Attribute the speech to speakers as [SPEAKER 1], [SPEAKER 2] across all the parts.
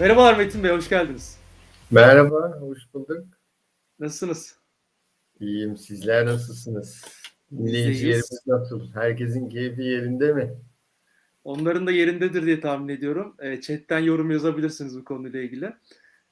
[SPEAKER 1] Merhabalar Metin Bey, hoş geldiniz.
[SPEAKER 2] Merhaba, hoş bulduk.
[SPEAKER 1] Nasılsınız?
[SPEAKER 2] İyiyim, sizler nasılsınız? Dinleyicilerimiz nasıl? Herkesin keyfi yerinde mi?
[SPEAKER 1] Onların da yerindedir diye tahmin ediyorum. E, chatten yorum yazabilirsiniz bu konuyla ilgili.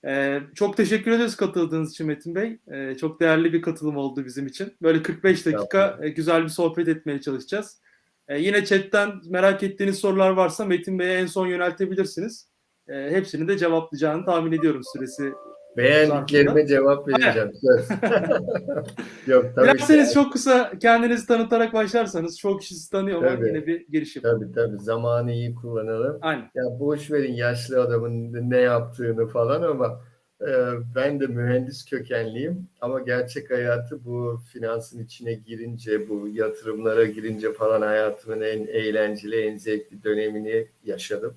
[SPEAKER 1] E, çok teşekkür ederiz katıldığınız için Metin Bey. E, çok değerli bir katılım oldu bizim için. Böyle 45 dakika e, güzel bir sohbet etmeye çalışacağız. E, yine chatten merak ettiğiniz sorular varsa Metin Bey'e en son yöneltebilirsiniz. E, hepsini de cevaplayacağını tahmin ediyorum süresi
[SPEAKER 2] Beğendiklerime cevap vereceğim. Yok tabii
[SPEAKER 1] Dilerseniz
[SPEAKER 2] ki.
[SPEAKER 1] çok kısa kendinizi tanıtarak başlarsanız çok kişi tanıyor ama
[SPEAKER 2] Tabii.
[SPEAKER 1] yine bir giriş yapalım.
[SPEAKER 2] Tabii tabii zamanı iyi kullanalım.
[SPEAKER 1] Aynen.
[SPEAKER 2] Ya boş verin yaşlı adamın ne yaptığını falan ama e, ben de mühendis kökenliyim ama gerçek hayatı bu finansın içine girince, bu yatırımlara girince falan hayatımın en eğlenceli, en zevkli dönemini yaşadım.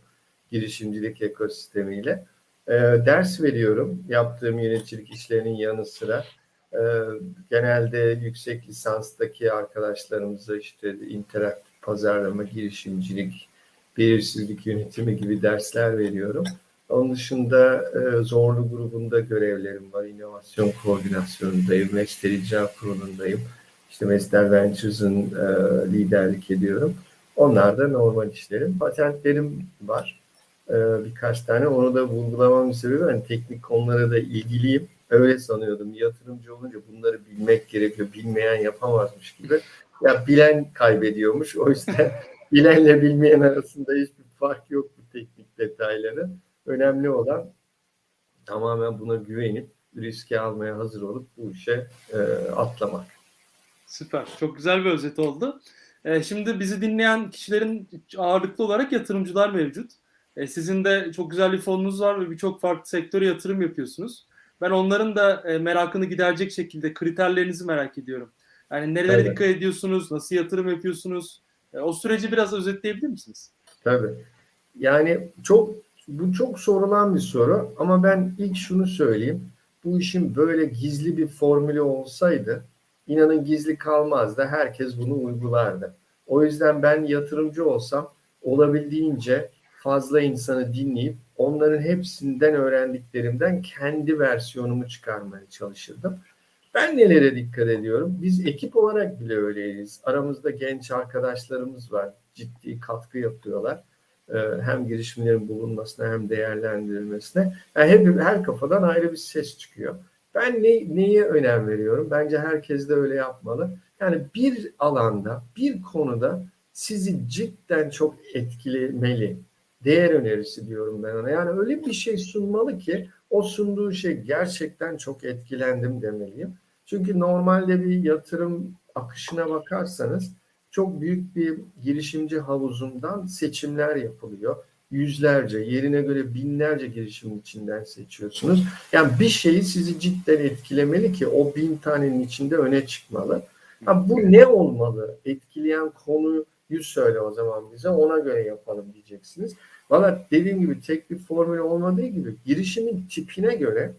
[SPEAKER 2] Girişimcilik ekosistemiyle. E, ders veriyorum yaptığım yöneticilik işlerinin yanı sıra. E, genelde yüksek lisanstaki arkadaşlarımıza işte interaktif pazarlama, girişimcilik, belirsizlik yönetimi gibi dersler veriyorum. Onun dışında e, Zorlu grubunda görevlerim var. İnovasyon koordinasyonundayım. Mesler İcra Kurulu'ndayım. İşte Mesler Ventures'ın e, liderlik ediyorum. Onlar da normal işlerim. Patentlerim var. E, birkaç tane. Onu da vurgulamamın sebebi ben teknik konulara da ilgiliyim. Öyle sanıyordum. Yatırımcı olunca bunları bilmek gerekiyor. Bilmeyen yapamazmış gibi. Ya bilen kaybediyormuş. O yüzden bilenle bilmeyen arasında hiçbir fark yok bu teknik detayları. Önemli olan tamamen buna güvenip riske almaya hazır olup bu işe e, atlamak.
[SPEAKER 1] Süper. Çok güzel bir özet oldu. Ee, şimdi bizi dinleyen kişilerin ağırlıklı olarak yatırımcılar mevcut. Ee, sizin de çok güzel bir fonunuz var ve birçok farklı sektöre yatırım yapıyorsunuz. Ben onların da e, merakını giderecek şekilde kriterlerinizi merak ediyorum. Yani nerelere
[SPEAKER 2] Evet.
[SPEAKER 1] dikkat ediyorsunuz, nasıl yatırım yapıyorsunuz? E, o süreci biraz özetleyebilir misiniz?
[SPEAKER 2] Tabii. Yani çok bu çok sorulan bir soru ama ben ilk şunu söyleyeyim. Bu işin böyle gizli bir formülü olsaydı inanın gizli kalmazdı. Herkes bunu uygulardı. O yüzden ben yatırımcı olsam olabildiğince fazla insanı dinleyip onların hepsinden öğrendiklerimden kendi versiyonumu çıkarmaya çalışırdım. Ben nelere dikkat ediyorum? Biz ekip olarak bile öyleyiz. Aramızda genç arkadaşlarımız var. Ciddi katkı yapıyorlar. Ee, Hem girişimlerin bulunmasına hem değerlendirilmesine. Yani hep, her kafadan ayrı bir ses çıkıyor. Ben ne, neye önem veriyorum? Bence herkes de öyle yapmalı. Yani bir alanda, bir konuda sizi cidden çok etkilemeli. Değer önerisi diyorum ben ona. Yani öyle bir şey sunmalı ki o sunduğu şey gerçekten çok etkilendim demeliyim. Çünkü normalde bir yatırım akışına bakarsanız çok büyük bir girişimci havuzundan seçimler yapılıyor. Yüzlerce, yerine göre binlerce girişimin içinden seçiyorsunuz. Yani bir şeyi sizi cidden etkilemeli ki o bin tanenin içinde öne çıkmalı. Ha, bu ne olmalı? Etkileyen konuyu söyle o zaman bize ona göre yapalım diyeceksiniz. Valla dediğim gibi tek bir formül olmadığı gibi girişimin tipine göre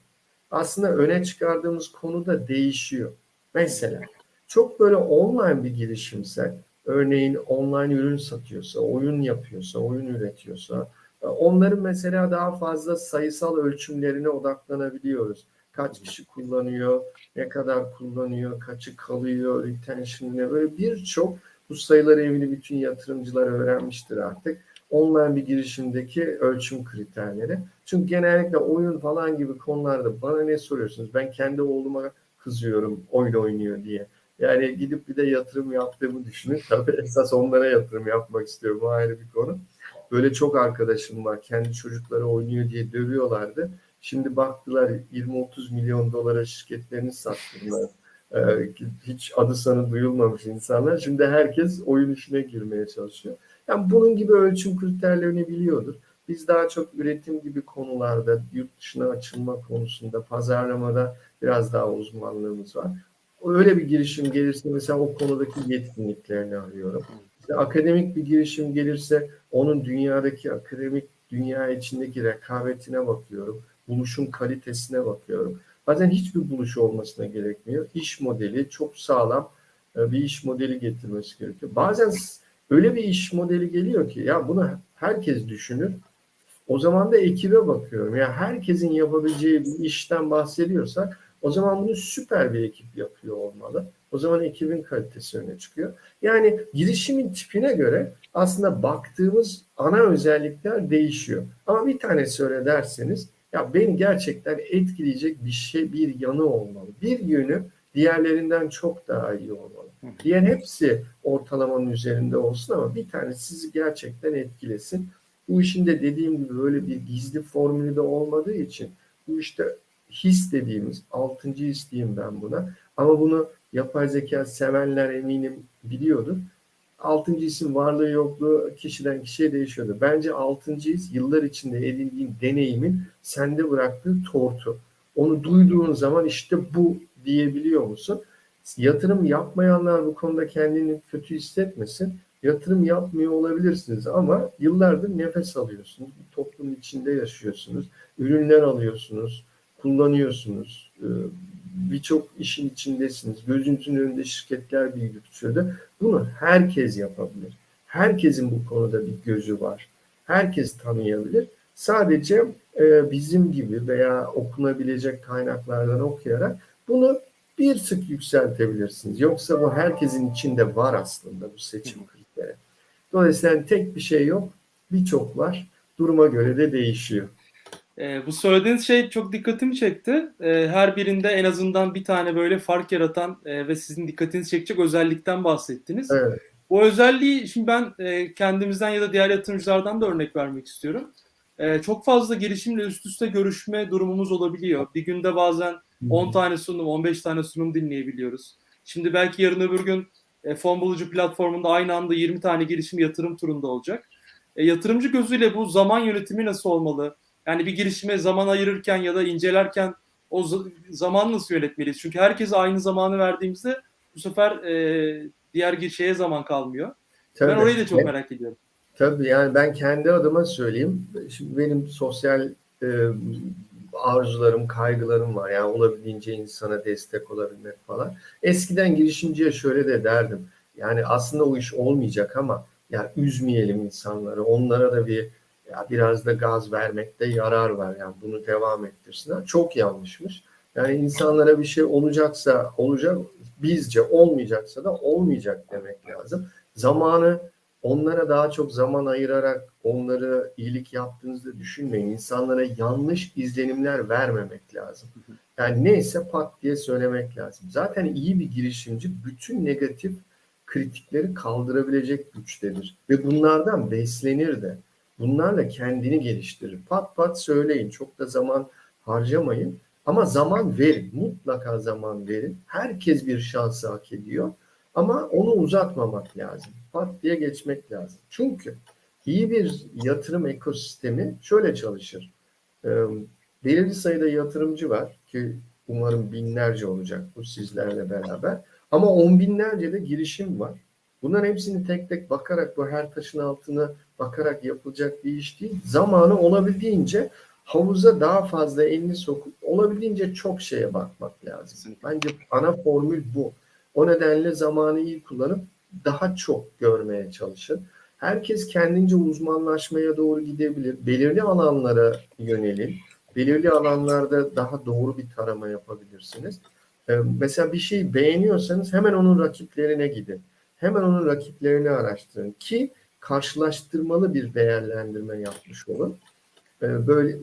[SPEAKER 2] aslında öne çıkardığımız konu da değişiyor. Mesela çok böyle online bir girişimse örneğin online ürün satıyorsa, oyun yapıyorsa, oyun üretiyorsa onların mesela daha fazla sayısal ölçümlerine odaklanabiliyoruz. Kaç kişi kullanıyor, ne kadar kullanıyor, kaçı kalıyor, retention ne böyle birçok bu sayıları evli bütün yatırımcılar öğrenmiştir artık. Online bir girişimdeki ölçüm kriterleri. Çünkü genellikle oyun falan gibi konularda bana ne soruyorsunuz? Ben kendi oğluma kızıyorum oyun oynuyor diye. Yani gidip bir de yatırım yaptığımı düşünün. Tabii esas onlara yatırım yapmak istiyorum. O ayrı bir konu. Böyle çok arkadaşım var. Kendi çocukları oynuyor diye dövüyorlardı. Şimdi baktılar 20-30 milyon dolara şirketlerini sattılar. Ee, hiç adı sanı duyulmamış insanlar. Şimdi herkes oyun işine girmeye çalışıyor. Yani bunun gibi ölçüm kriterlerini biliyordur. Biz daha çok üretim gibi konularda, yurt dışına açılma konusunda, pazarlamada biraz daha uzmanlığımız var. Öyle bir girişim gelirse mesela o konudaki yetkinliklerini arıyorum. İşte akademik bir girişim gelirse onun dünyadaki akademik dünya içindeki rekabetine bakıyorum. Buluşun kalitesine bakıyorum. Bazen hiçbir buluş olmasına gerekmiyor. İş modeli çok sağlam e, bir iş modeli getirmesi gerekiyor. Bazen öyle bir iş modeli geliyor ki ya bunu herkes düşünür. O zaman da ekibe bakıyorum. Yani herkesin yapabileceği bir işten bahsediyorsak o zaman bunu süper bir ekip yapıyor olmalı. O zaman ekibin kalitesi öne çıkıyor. Yani girişimin tipine göre aslında baktığımız ana özellikler değişiyor. Ama bir tane söyle derseniz ya beni gerçekten etkileyecek bir şey, bir yanı olmalı. Bir yönü diğerlerinden çok daha iyi olmalı. Diğer hepsi ortalamanın üzerinde olsun ama bir tane sizi gerçekten etkilesin. Bu işin de dediğim gibi böyle bir gizli formülü de olmadığı için bu işte his dediğimiz, altıncı his diyeyim ben buna. Ama bunu yapay zeka sevenler eminim biliyordur. Altıncı hisin varlığı yokluğu kişiden kişiye değişiyordu. Bence altıncı his yıllar içinde edindiğin deneyimin sende bıraktığı tortu. Onu duyduğun zaman işte bu diyebiliyor musun? Yatırım yapmayanlar bu konuda kendini kötü hissetmesin. Yatırım yapmıyor olabilirsiniz ama yıllardır nefes alıyorsunuz. Bir toplumun içinde yaşıyorsunuz. Ürünler alıyorsunuz, kullanıyorsunuz. Ee, birçok işin içindesiniz. Gözünüzün önünde şirketler büyütüyordu. Bunu herkes yapabilir. Herkesin bu konuda bir gözü var. Herkes tanıyabilir. Sadece e, bizim gibi veya okunabilecek kaynaklardan okuyarak bunu bir sık yükseltebilirsiniz. Yoksa bu herkesin içinde var aslında bu seçim kriteri. Dolayısıyla tek bir şey yok, birçok var. Duruma göre de değişiyor.
[SPEAKER 1] E, bu söylediğiniz şey çok dikkatimi çekti. E, her birinde en azından bir tane böyle fark yaratan e, ve sizin dikkatinizi çekecek özellikten bahsettiniz.
[SPEAKER 2] Evet.
[SPEAKER 1] Bu özelliği şimdi ben e, kendimizden ya da diğer yatırımcılardan da örnek vermek istiyorum. E, çok fazla girişimle üst üste görüşme durumumuz olabiliyor. Bir günde bazen 10 tane sunum, 15 tane sunum dinleyebiliyoruz. Şimdi belki yarın öbür gün e, fon bulucu platformunda aynı anda 20 tane girişim yatırım turunda olacak. E, yatırımcı gözüyle bu zaman yönetimi nasıl olmalı? Yani bir girişime zaman ayırırken ya da incelerken o zaman nasıl yönetmeliyiz? Çünkü herkese aynı zamanı verdiğimizde bu sefer e, diğer şeye zaman kalmıyor. Tabii. Ben orayı da çok merak ediyorum.
[SPEAKER 2] Tabii yani ben kendi adıma söyleyeyim. Şimdi benim sosyal e, arzularım, kaygılarım var. Yani olabildiğince insana destek olabilmek falan. Eskiden girişimciye şöyle de derdim. Yani aslında o iş olmayacak ama ya üzmeyelim insanları. Onlara da bir ya biraz da gaz vermekte yarar var. Yani bunu devam ettirsinler. Çok yanlışmış. Yani insanlara bir şey olacaksa olacak, bizce olmayacaksa da olmayacak demek lazım. Zamanı onlara daha çok zaman ayırarak onları iyilik yaptığınızda düşünmeyin. İnsanlara yanlış izlenimler vermemek lazım. Yani neyse pat diye söylemek lazım. Zaten iyi bir girişimci bütün negatif kritikleri kaldırabilecek güçtedir. Ve bunlardan beslenir de. Bunlarla kendini geliştirir. Pat pat söyleyin. Çok da zaman harcamayın. Ama zaman verin. Mutlaka zaman verin. Herkes bir şansı hak ediyor. Ama onu uzatmamak lazım. Pat diye geçmek lazım. Çünkü iyi bir yatırım ekosistemi şöyle çalışır. Ee, belirli sayıda yatırımcı var ki umarım binlerce olacak bu sizlerle beraber. Ama on binlerce de girişim var. Bunların hepsini tek tek bakarak bu her taşın altına bakarak yapılacak bir iş değil. Zamanı olabildiğince havuza daha fazla elini sokup olabildiğince çok şeye bakmak lazım. Bence ana formül bu. O nedenle zamanı iyi kullanıp daha çok görmeye çalışın. Herkes kendince uzmanlaşmaya doğru gidebilir. Belirli alanlara yönelin. Belirli alanlarda daha doğru bir tarama yapabilirsiniz. Ee, mesela bir şeyi beğeniyorsanız hemen onun rakiplerine gidin. Hemen onun rakiplerini araştırın ki karşılaştırmalı bir değerlendirme yapmış olun. Ee, böyle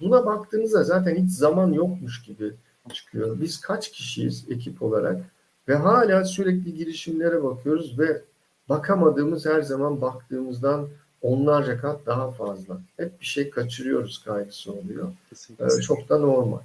[SPEAKER 2] buna baktığınızda zaten hiç zaman yokmuş gibi çıkıyor. Biz kaç kişiyiz ekip olarak ve hala sürekli girişimlere bakıyoruz ve bakamadığımız her zaman baktığımızdan onlarca kat daha fazla. Hep bir şey kaçırıyoruz kaygısı oluyor. Kesinlikle. Ee, çok da normal.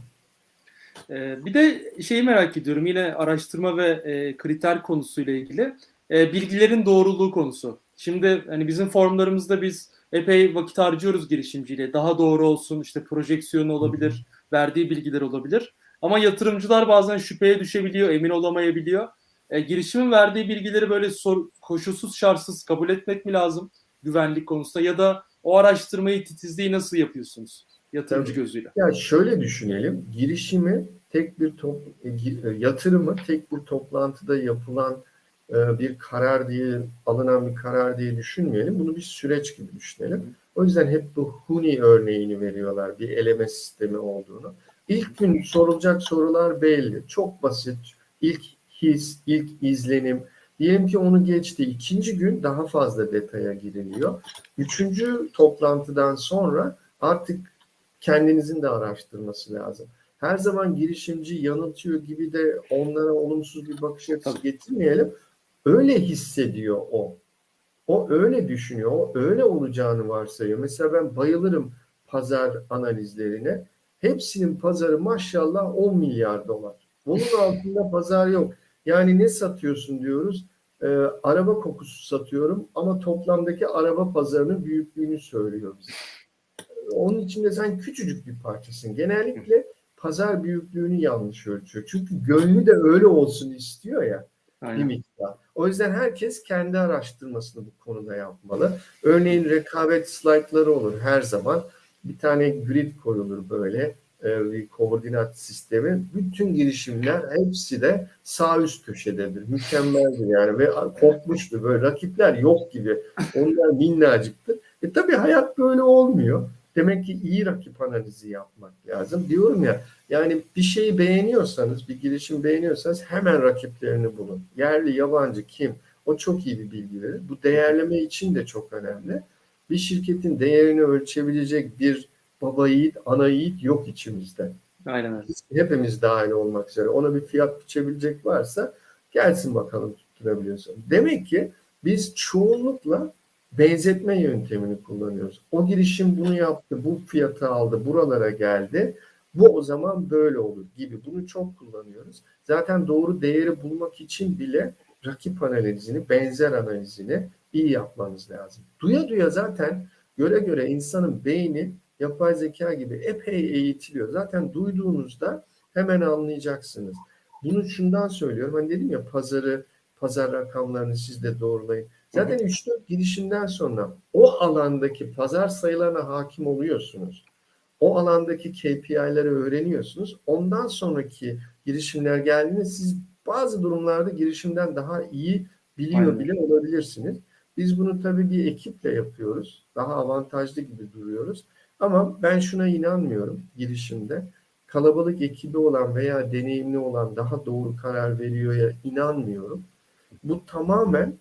[SPEAKER 1] Ee, bir de şeyi merak ediyorum yine araştırma ve e, kriter konusuyla ilgili e, bilgilerin doğruluğu konusu. Şimdi hani bizim forumlarımızda biz epey vakit harcıyoruz girişimciyle. Daha doğru olsun işte projeksiyonu olabilir, verdiği bilgiler olabilir. Ama yatırımcılar bazen şüpheye düşebiliyor, emin olamayabiliyor. E, girişimin verdiği bilgileri böyle sor, koşulsuz şartsız kabul etmek mi lazım güvenlik konusunda ya da o araştırmayı titizliği nasıl yapıyorsunuz yatırımcı Tabii. gözüyle?
[SPEAKER 2] Ya şöyle düşünelim. Girişimi tek bir top, e, e, yatırımı tek bir toplantıda yapılan e, bir karar diye alınan bir karar diye düşünmeyelim. Bunu bir süreç gibi düşünelim. O yüzden hep bu Huni örneğini veriyorlar bir eleme sistemi olduğunu. İlk gün sorulacak sorular belli. Çok basit. İlk his, ilk izlenim. Diyelim ki onu geçti. İkinci gün daha fazla detaya giriliyor. Üçüncü toplantıdan sonra artık kendinizin de araştırması lazım. Her zaman girişimci yanıltıyor gibi de onlara olumsuz bir bakış açısı
[SPEAKER 1] Tabii.
[SPEAKER 2] getirmeyelim. Öyle hissediyor o. O öyle düşünüyor. O öyle olacağını varsayıyor. Mesela ben bayılırım pazar analizlerine. Hepsinin pazarı maşallah 10 milyar dolar. Bunun altında pazar yok. Yani ne satıyorsun diyoruz. Ee, araba kokusu satıyorum ama toplamdaki araba pazarının büyüklüğünü söylüyor bize. Onun içinde sen küçücük bir parçasın. Genellikle pazar büyüklüğünü yanlış ölçüyor. Çünkü gönlü de öyle olsun istiyor ya bir
[SPEAKER 1] Aynen.
[SPEAKER 2] miktar. O yüzden herkes kendi araştırmasını bu konuda yapmalı. Örneğin rekabet slaytları olur her zaman. Bir tane grid koyulur böyle e, bir koordinat sistemi. Bütün girişimler hepsi de sağ üst köşededir. Mükemmeldir yani ve korkmuştur. Böyle rakipler yok gibi. Onlar minnacıktır. E tabii hayat böyle olmuyor. Demek ki iyi rakip analizi yapmak lazım. Diyorum ya yani bir şeyi beğeniyorsanız, bir girişim beğeniyorsanız hemen rakiplerini bulun. Yerli, yabancı kim? O çok iyi bir bilgi verir. Bu değerleme için de çok önemli. Bir şirketin değerini ölçebilecek bir baba yiğit, ana yiğit yok içimizde.
[SPEAKER 1] Aynen öyle.
[SPEAKER 2] Hepimiz dahil olmak üzere. Ona bir fiyat biçebilecek varsa gelsin bakalım tutturabiliyorsa. Demek ki biz çoğunlukla benzetme yöntemini kullanıyoruz. O girişim bunu yaptı, bu fiyatı aldı, buralara geldi. Bu o zaman böyle olur gibi. Bunu çok kullanıyoruz. Zaten doğru değeri bulmak için bile rakip analizini, benzer analizini iyi yapmanız lazım. Duya duya zaten göre göre insanın beyni yapay zeka gibi epey eğitiliyor. Zaten duyduğunuzda hemen anlayacaksınız. Bunu şundan söylüyorum. Hani dedim ya pazarı, pazar rakamlarını siz de doğrulayın. Zaten 3-4 girişimden sonra o alandaki pazar sayılarına hakim oluyorsunuz. O alandaki KPI'leri öğreniyorsunuz. Ondan sonraki girişimler geldiğinde siz bazı durumlarda girişimden daha iyi biliyor
[SPEAKER 1] Aynen.
[SPEAKER 2] bile olabilirsiniz. Biz bunu tabii bir ekiple yapıyoruz. Daha avantajlı gibi duruyoruz. Ama ben şuna inanmıyorum girişimde. Kalabalık ekibi olan veya deneyimli olan daha doğru karar veriyor ya inanmıyorum. Bu tamamen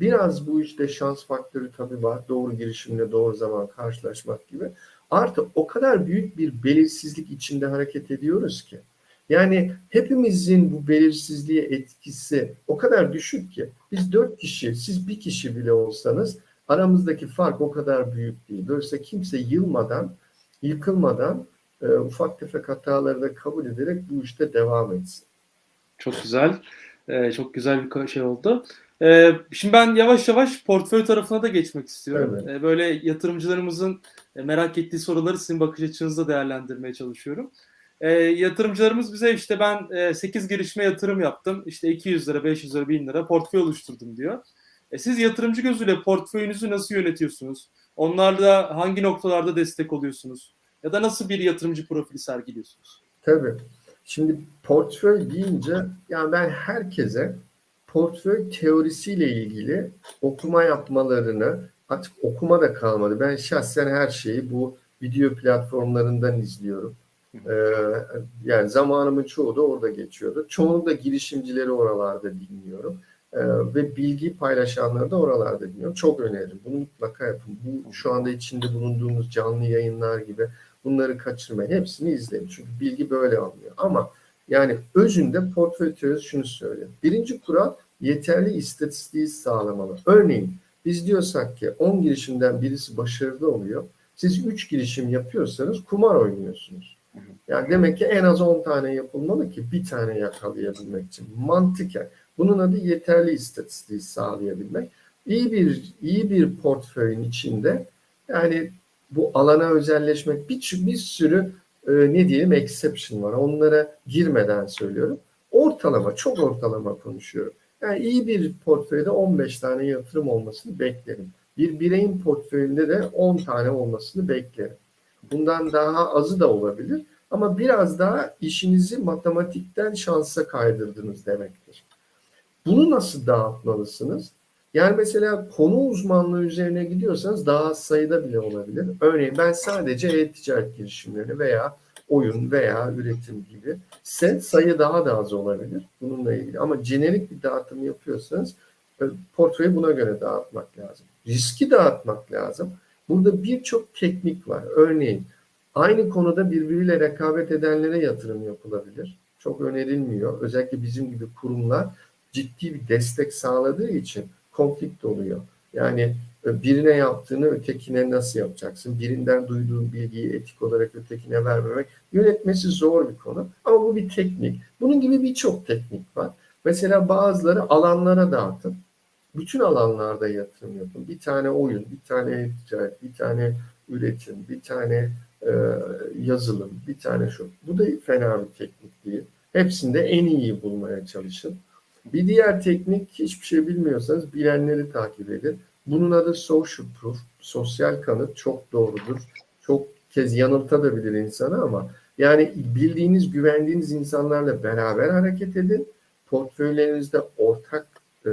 [SPEAKER 2] biraz bu işte şans faktörü tabii var. Doğru girişimle doğru zaman karşılaşmak gibi. Artı o kadar büyük bir belirsizlik içinde hareket ediyoruz ki. Yani hepimizin bu belirsizliğe etkisi o kadar düşük ki. Biz dört kişi, siz bir kişi bile olsanız aramızdaki fark o kadar büyük değil. Dolayısıyla kimse yılmadan, yıkılmadan e, ufak tefek hataları da kabul ederek bu işte devam etsin.
[SPEAKER 1] Çok güzel. Ee, çok güzel bir şey oldu. Ee, şimdi ben yavaş yavaş portföy tarafına da geçmek istiyorum.
[SPEAKER 2] Evet.
[SPEAKER 1] Ee, böyle yatırımcılarımızın e, merak ettiği soruları sizin bakış açınızda değerlendirmeye çalışıyorum. Ee, yatırımcılarımız bize işte ben e, 8 girişime yatırım yaptım. İşte 200 lira, 500 lira, 1000 lira portföy oluşturdum diyor. E, siz yatırımcı gözüyle portföyünüzü nasıl yönetiyorsunuz? Onlarla hangi noktalarda destek oluyorsunuz? Ya da nasıl bir yatırımcı profili sergiliyorsunuz?
[SPEAKER 2] Tabii. Şimdi portföy deyince yani ben herkese portföy teorisiyle ilgili okuma yapmalarını artık okuma da kalmadı. Ben şahsen her şeyi bu video platformlarından izliyorum. Ee, yani zamanımın çoğu da orada geçiyordu. Çoğunlukla girişimcileri oralarda dinliyorum. Ee, ve bilgi paylaşanları da oralarda dinliyorum. Çok öneririm. Bunu mutlaka yapın. Bu şu anda içinde bulunduğumuz canlı yayınlar gibi bunları kaçırmayın. Hepsini izleyin. Çünkü bilgi böyle alınıyor. Ama yani özünde portföy teorisi şunu söylüyor. Birinci kural yeterli istatistiği sağlamalı. Örneğin biz diyorsak ki 10 girişimden birisi başarılı oluyor. Siz 3 girişim yapıyorsanız kumar oynuyorsunuz. Yani demek ki en az 10 tane yapılmalı ki bir tane yakalayabilmek için. Mantıken. Bunun adı yeterli istatistiği sağlayabilmek. İyi bir iyi bir portföyün içinde yani bu alana özelleşmek bir, bir sürü e, ne diyelim exception var. Onlara girmeden söylüyorum. Ortalama, çok ortalama konuşuyorum. Yani iyi bir portföyde 15 tane yatırım olmasını beklerim. Bir bireyin portföyünde de 10 tane olmasını beklerim. Bundan daha azı da olabilir. Ama biraz daha işinizi matematikten şansa kaydırdınız demektir. Bunu nasıl dağıtmalısınız? Yani mesela konu uzmanlığı üzerine gidiyorsanız daha az sayıda bile olabilir. Örneğin ben sadece e-ticaret girişimleri veya oyun veya üretim gibi ise sayı daha da az olabilir bununla ilgili. Ama jenerik bir dağıtım yapıyorsanız e, portföyü buna göre dağıtmak lazım. Riski dağıtmak lazım. Burada birçok teknik var. Örneğin aynı konuda birbiriyle rekabet edenlere yatırım yapılabilir. Çok önerilmiyor. Özellikle bizim gibi kurumlar ciddi bir destek sağladığı için konflikt oluyor. Yani e, birine yaptığını ötekine nasıl yapacaksın? Birinden duyduğun bilgiyi etik olarak ötekine vermemek yönetmesi zor bir konu. Ama bu bir teknik. Bunun gibi birçok teknik var. Mesela bazıları alanlara dağıtın. Bütün alanlarda yatırım yapın. Bir tane oyun, bir tane ticaret, bir tane üretim, bir tane e, yazılım, bir tane şu. Bu da fena bir teknik değil. Hepsinde en iyiyi bulmaya çalışın. Bir diğer teknik hiçbir şey bilmiyorsanız bilenleri takip edin. Bunun adı social proof, sosyal kanıt çok doğrudur. Çok kez yanıltabilir insanı ama yani bildiğiniz, güvendiğiniz insanlarla beraber hareket edin. Portföylerinizde ortak e,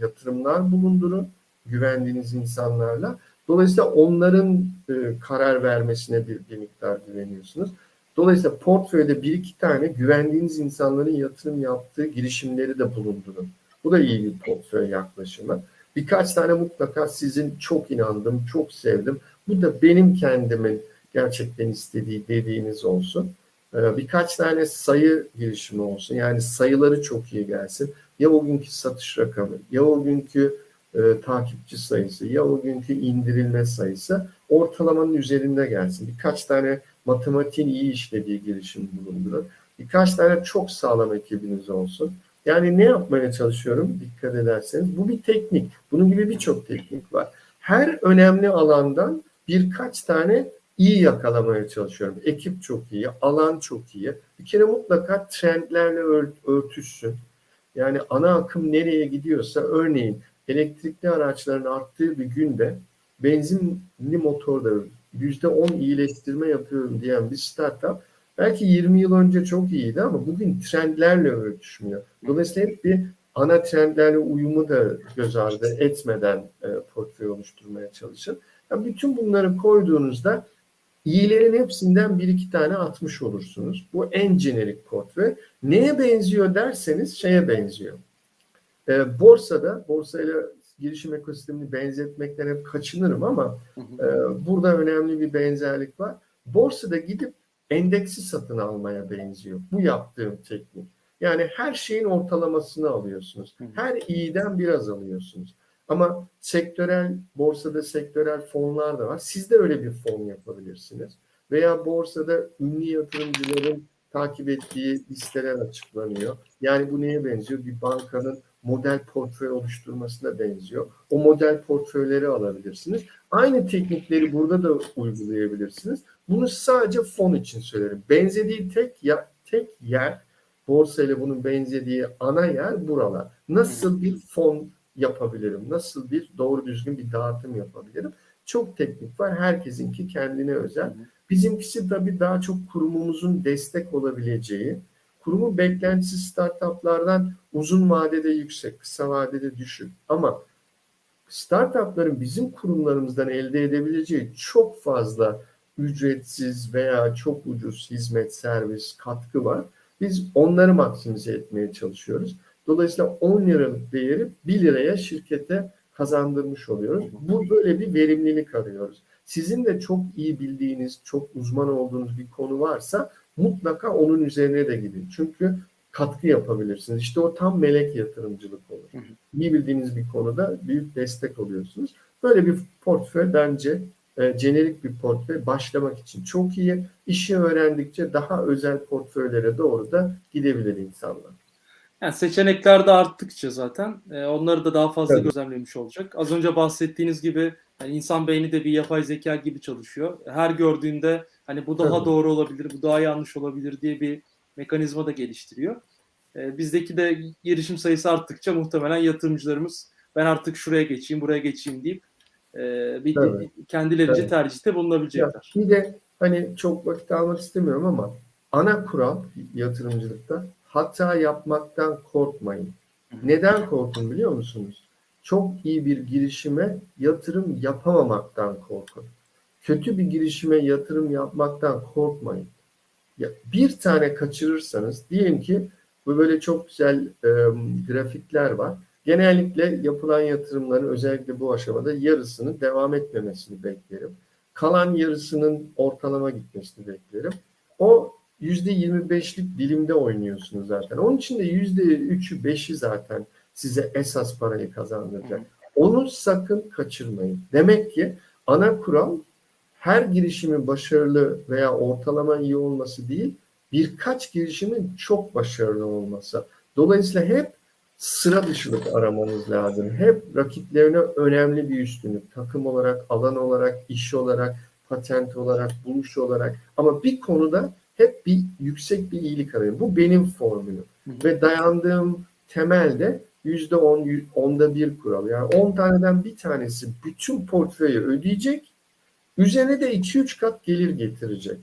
[SPEAKER 2] yatırımlar bulundurun güvendiğiniz insanlarla. Dolayısıyla onların e, karar vermesine bir, bir miktar güveniyorsunuz. Dolayısıyla portföyde bir iki tane güvendiğiniz insanların yatırım yaptığı girişimleri de bulundurun. Bu da iyi bir portföy yaklaşımı. Birkaç tane mutlaka sizin çok inandım, çok sevdim. Bu da benim kendimin gerçekten istediği dediğiniz olsun. Ee, birkaç tane sayı girişimi olsun. Yani sayıları çok iyi gelsin. Ya o günkü satış rakamı, ya o günkü e, takipçi sayısı, ya o günkü indirilme sayısı ortalamanın üzerinde gelsin. Birkaç tane matematiğin iyi işlediği girişim bulundurun. Birkaç tane çok sağlam ekibiniz olsun. Yani ne yapmaya çalışıyorum dikkat ederseniz bu bir teknik. Bunun gibi birçok teknik var. Her önemli alandan birkaç tane iyi yakalamaya çalışıyorum. Ekip çok iyi, alan çok iyi. Bir kere mutlaka trendlerle örtüşsün. Yani ana akım nereye gidiyorsa örneğin elektrikli araçların arttığı bir günde benzinli motorda %10 iyileştirme yapıyorum diyen bir startup belki 20 yıl önce çok iyiydi ama bugün trendlerle örtüşmüyor. Dolayısıyla hep bir ana trendlerle uyumu da göz ardı etmeden e, portföy oluşturmaya çalışın. Yani bütün bunları koyduğunuzda iyilerin hepsinden bir iki tane atmış olursunuz. Bu en jenerik portföy. Neye benziyor derseniz şeye benziyor. E, borsada, borsayla girişim ekosistemini benzetmekten hep kaçınırım ama e, burada önemli bir benzerlik var. Borsada gidip endeksi satın almaya benziyor. Bu yaptığım teknik. Yani her şeyin ortalamasını alıyorsunuz. Her iyiden biraz alıyorsunuz. Ama sektörel, borsada sektörel fonlar da var. Siz de öyle bir fon yapabilirsiniz. Veya borsada ünlü yatırımcıların takip ettiği listeler açıklanıyor. Yani bu neye benziyor? Bir bankanın model portföy oluşturmasına benziyor. O model portföyleri alabilirsiniz. Aynı teknikleri burada da uygulayabilirsiniz. Bunu sadece fon için söylerim. Benzediği tek ya, tek yer borsa ile bunun benzediği ana yer buralar. Nasıl bir fon yapabilirim? Nasıl bir doğru düzgün bir dağıtım yapabilirim? Çok teknik var. Herkesinki kendine özel. Bizimkisi tabii daha çok kurumumuzun destek olabileceği, kurumun beklentisi startuplardan uzun vadede yüksek, kısa vadede düşük. Ama startupların bizim kurumlarımızdan elde edebileceği çok fazla ücretsiz veya çok ucuz hizmet, servis, katkı var. Biz onları maksimize etmeye çalışıyoruz. Dolayısıyla 10 liralık değeri 1 liraya şirkete kazandırmış oluyoruz. Bu böyle bir verimlilik arıyoruz. Sizin de çok iyi bildiğiniz, çok uzman olduğunuz bir konu varsa mutlaka onun üzerine de gidin. Çünkü katkı yapabilirsiniz. İşte o tam melek yatırımcılık olur. Hı hı. İyi bildiğiniz bir konuda büyük destek oluyorsunuz. Böyle bir portföy bence e, jenerik bir portföy başlamak için çok iyi. İşi öğrendikçe daha özel portföylere doğru da gidebilir insanlar.
[SPEAKER 1] Yani seçenekler de arttıkça zaten e, onları da daha fazla
[SPEAKER 2] Tabii.
[SPEAKER 1] gözlemlemiş olacak. Az önce bahsettiğiniz gibi yani insan beyni de bir yapay zeka gibi çalışıyor. Her gördüğünde hani bu daha
[SPEAKER 2] Tabii.
[SPEAKER 1] doğru olabilir, bu daha yanlış olabilir diye bir mekanizma da geliştiriyor. E, bizdeki de girişim sayısı arttıkça muhtemelen yatırımcılarımız ben artık şuraya geçeyim, buraya geçeyim deyip e, bir
[SPEAKER 2] Tabii.
[SPEAKER 1] kendilerince
[SPEAKER 2] Tabii.
[SPEAKER 1] tercihte
[SPEAKER 2] Ya,
[SPEAKER 1] bulunabilecekler.
[SPEAKER 2] bir de hani çok vakit almak istemiyorum ama ana kural yatırımcılıkta hata yapmaktan korkmayın. Neden korkun biliyor musunuz? Çok iyi bir girişime yatırım yapamamaktan korkun. Kötü bir girişime yatırım yapmaktan korkmayın. Ya bir tane kaçırırsanız diyelim ki bu böyle çok güzel e, grafikler var. Genellikle yapılan yatırımların özellikle bu aşamada yarısının devam etmemesini beklerim. Kalan yarısının ortalama gitmesini beklerim. O %25'lik dilimde oynuyorsunuz zaten. Onun için de %3'ü 5'i zaten size esas parayı kazandıracak. Onu sakın kaçırmayın. Demek ki ana kural her girişimin başarılı veya ortalama iyi olması değil, birkaç girişimin çok başarılı olması. Dolayısıyla hep sıra dışılık aramanız lazım. Hep rakiplerine önemli bir üstünlük. Takım olarak, alan olarak, iş olarak, patent olarak, buluş olarak. Ama bir konuda hep bir yüksek bir iyilik arayın. Bu benim formülüm. Ve dayandığım temelde yüzde on, onda bir kural. Yani on taneden bir tanesi bütün portföyü ödeyecek. Üzerine de iki üç kat gelir getirecek.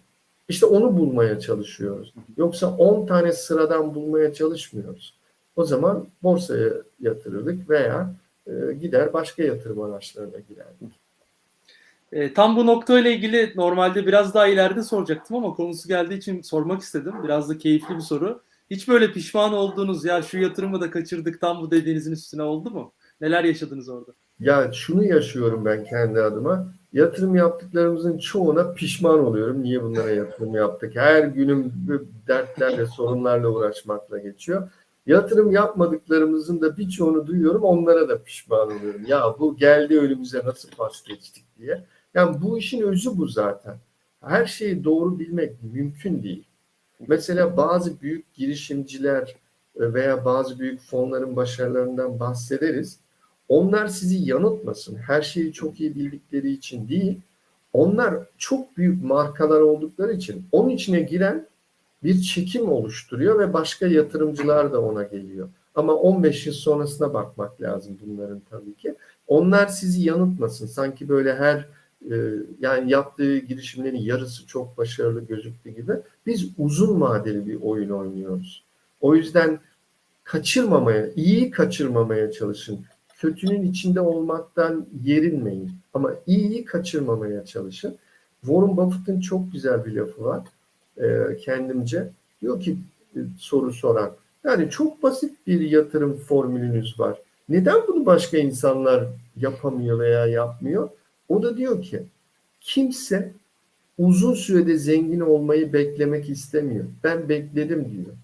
[SPEAKER 2] İşte onu bulmaya çalışıyoruz. Yoksa 10 tane sıradan bulmaya çalışmıyoruz. O zaman borsaya yatırırdık veya e, gider başka yatırım araçlarına girerdik.
[SPEAKER 1] E, tam bu noktayla ilgili normalde biraz daha ileride soracaktım ama konusu geldiği için sormak istedim. Biraz da keyifli bir soru. Hiç böyle pişman olduğunuz ya şu yatırımı da kaçırdık tam bu dediğinizin üstüne oldu mu? Neler yaşadınız orada?
[SPEAKER 2] Ya şunu yaşıyorum ben kendi adıma. Yatırım yaptıklarımızın çoğuna pişman oluyorum. Niye bunlara yatırım yaptık? Her günüm dertlerle, sorunlarla uğraşmakla geçiyor. Yatırım yapmadıklarımızın da birçoğunu duyuyorum. Onlara da pişman oluyorum. Ya bu geldi önümüze nasıl pas geçtik diye. Yani bu işin özü bu zaten. Her şeyi doğru bilmek mümkün değil. Mesela bazı büyük girişimciler veya bazı büyük fonların başarılarından bahsederiz. Onlar sizi yanıltmasın. Her şeyi çok iyi bildikleri için değil. Onlar çok büyük markalar oldukları için onun içine giren bir çekim oluşturuyor ve başka yatırımcılar da ona geliyor. Ama 15 yıl sonrasına bakmak lazım bunların tabii ki. Onlar sizi yanıltmasın. Sanki böyle her e, yani yaptığı girişimlerin yarısı çok başarılı gözüktüğü gibi biz uzun vadeli bir oyun oynuyoruz. O yüzden kaçırmamaya, iyi kaçırmamaya çalışın. Kötünün içinde olmaktan yerinmeyin. Ama iyiyi kaçırmamaya çalışın. Warren Buffett'ın çok güzel bir lafı var e, kendimce. Diyor ki e, soru soran. Yani çok basit bir yatırım formülünüz var. Neden bunu başka insanlar yapamıyor veya yapmıyor? O da diyor ki kimse uzun sürede zengin olmayı beklemek istemiyor. Ben bekledim diyor.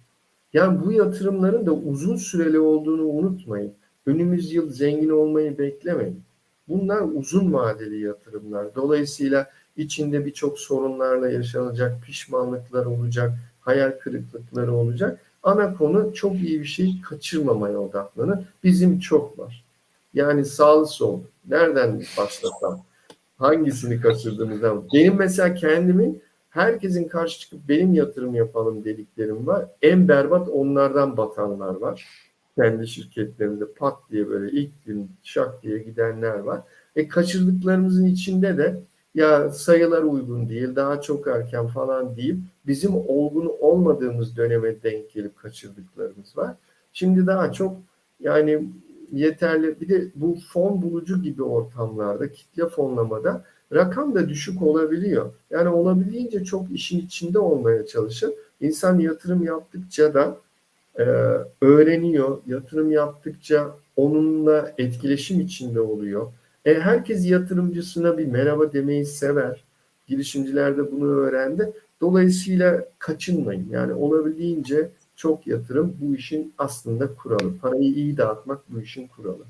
[SPEAKER 2] Yani bu yatırımların da uzun süreli olduğunu unutmayın. Önümüz yıl zengin olmayı beklemeyin. Bunlar uzun vadeli yatırımlar. Dolayısıyla içinde birçok sorunlarla yaşanacak, pişmanlıklar olacak, hayal kırıklıkları olacak. Ana konu çok iyi bir şey kaçırmamaya odaklanın. Bizim çok var. Yani sağlı sol. Nereden başlasam? Hangisini kaçırdığımızdan. Benim mesela kendimin herkesin karşı çıkıp benim yatırım yapalım dediklerim var. En berbat onlardan batanlar var. Kendi şirketlerinde pat diye böyle ilk gün şak diye gidenler var. E kaçırdıklarımızın içinde de ya sayılar uygun değil, daha çok erken falan deyip bizim olgun olmadığımız döneme denk gelip kaçırdıklarımız var. Şimdi daha çok yani yeterli bir de bu fon bulucu gibi ortamlarda kitle fonlamada rakam da düşük olabiliyor. Yani olabildiğince çok işin içinde olmaya çalışın. İnsan yatırım yaptıkça da e, öğreniyor. Yatırım yaptıkça onunla etkileşim içinde oluyor. E, herkes yatırımcısına bir merhaba demeyi sever. Girişimciler de bunu öğrendi. Dolayısıyla kaçınmayın. Yani olabildiğince çok yatırım bu işin aslında kuralı. Parayı iyi dağıtmak bu işin kuralı.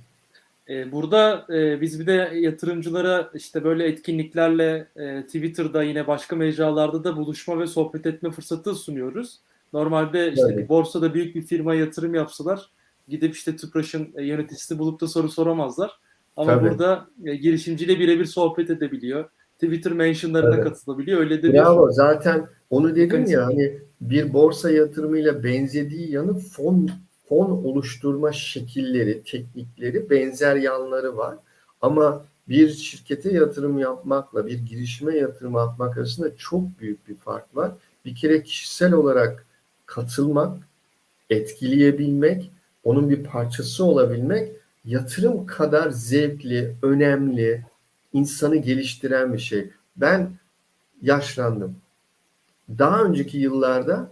[SPEAKER 1] E, burada e, biz bir de yatırımcılara işte böyle etkinliklerle e, Twitter'da yine başka mecralarda da buluşma ve sohbet etme fırsatı sunuyoruz. Normalde işte
[SPEAKER 2] Evet.
[SPEAKER 1] bir borsada büyük bir firma yatırım yapsalar gidip işte Tüpraş'ın e, yöneticisini bulup da soru soramazlar. Ama
[SPEAKER 2] Tabii.
[SPEAKER 1] burada e, girişimciyle birebir sohbet edebiliyor. Twitter mentionlarına
[SPEAKER 2] Evet.
[SPEAKER 1] katılabiliyor. Öyle de bir
[SPEAKER 2] Bravo. Zaten onu dedim ya hani bir borsa yatırımıyla benzediği yanı fon fon oluşturma şekilleri, teknikleri, benzer yanları var. Ama bir şirkete yatırım yapmakla bir girişime yatırım yapmak arasında çok büyük bir fark var. Bir kere kişisel olarak katılmak, etkileyebilmek, onun bir parçası olabilmek yatırım kadar zevkli, önemli, insanı geliştiren bir şey. Ben yaşlandım. Daha önceki yıllarda